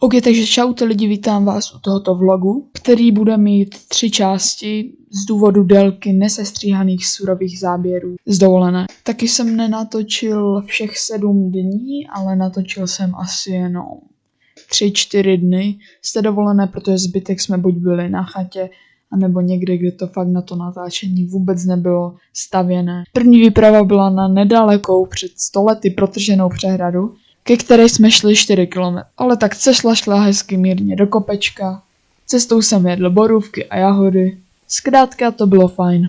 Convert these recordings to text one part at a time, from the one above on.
OK, takže čaute lidi, vítám vás u tohoto vlogu, který bude mít tři části z důvodu délky nesestříhaných surových záběrů z dovolené. Taky jsem nenatočil všech sedm dní, ale natočil jsem asi jenom tři, čtyři dny z té dovolené, protože zbytek jsme buď byli na chatě, anebo někde, kde to fakt na to natáčení vůbec nebylo stavěné. První výprava byla na nedalekou před stolety protrženou přehradu, ke které jsme šli 4 km. Ale tak cesta šla hezky mírně do kopečka, cestou jsem jedl borůvky a jahody, zkrátka to bylo fajn.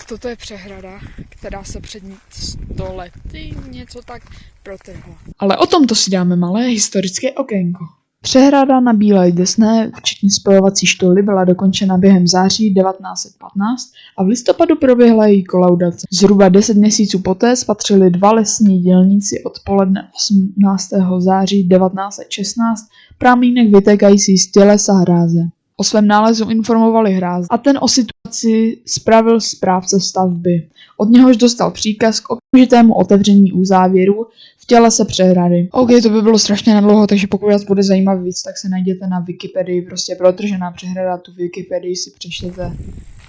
Tak toto je přehrada, která se před 100 lety něco tak protrhla. Ale o tomto si dáme malé historické okénko. Přehrada na Bílé Desné, včetně spojovací štoly, byla dokončena během září 1915 a v listopadu proběhla její kolaudace. Zhruba 10 měsíců poté spatřili dva lesní dělníci odpoledne 18. září 1916 prámínek vytékající z tělesa hráze. O svém nálezu informovali hráz a ten o situaci spravil správce stavby. Od něhož dostal příkaz k okamžitému otevření uzávěru v těle se přehrady. OK, to by bylo strašně nadlouho, takže pokud vás bude zajímat víc, tak se najděte na Wikipedii, prostě protržená přehrada, tu Wikipedii si přečtěte.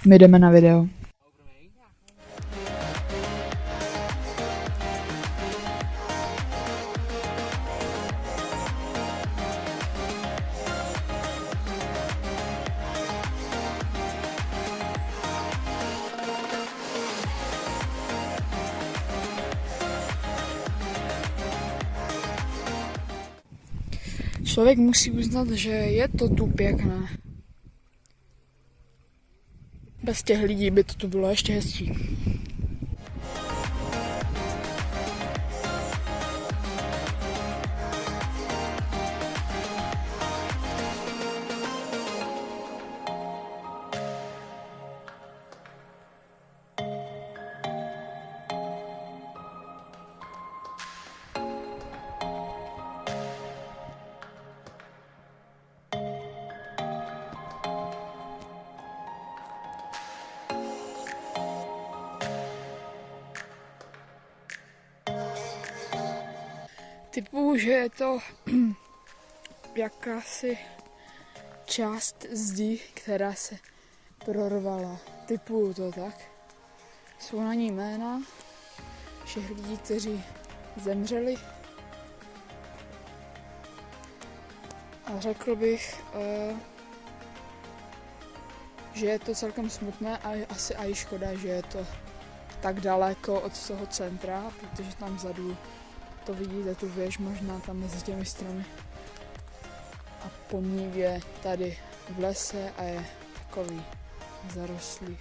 My jdeme na video. Člověk musí uznat, že je to tu pěkné. Bez těch lidí by to tu bylo ještě hezčí. Typu, že je to jakási část zdi, která se prorvala. Typu to tak. Jsou na ní jména všech lidí, kteří zemřeli. A řekl bych, uh, že je to celkem smutné a asi i škoda, že je to tak daleko od toho centra, protože tam vzadu to vidíte, tu věž možná tam mezi těmi stromy. A pomník je tady v lese a je takový zarostlý.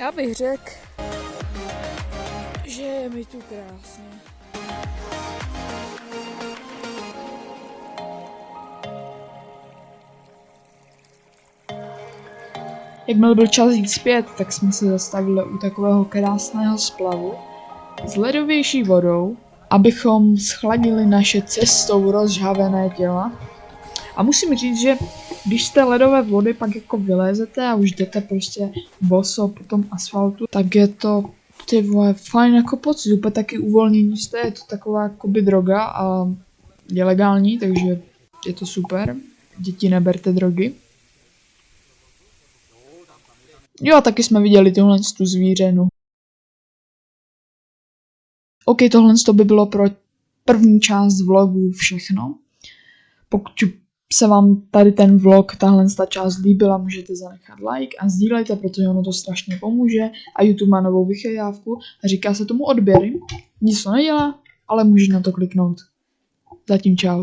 Já bych řekl, že je mi tu krásně. Jakmile byl čas jít zpět, tak jsme se zastavili u takového krásného splavu s ledovější vodou, abychom schladili naše cestou rozžhavené těla. A musím říct, že když z té ledové vody pak jako vylézete a už jdete prostě boso po tom asfaltu, tak je to ty vole, fajn jako pocit, úplně taky uvolnění jste, je to taková jakoby droga a je legální, takže je to super. Děti neberte drogy. Jo, a taky jsme viděli tuhle tu zvířenu. OK, tohle to by bylo pro první část vlogu všechno. Pokud se vám tady ten vlog, tahle ta část líbila, můžete zanechat like a sdílejte, protože ono to strašně pomůže a YouTube má novou vychytávku a říká se tomu odběry. Nic to nedělá, ale můžeš na to kliknout. Zatím čau.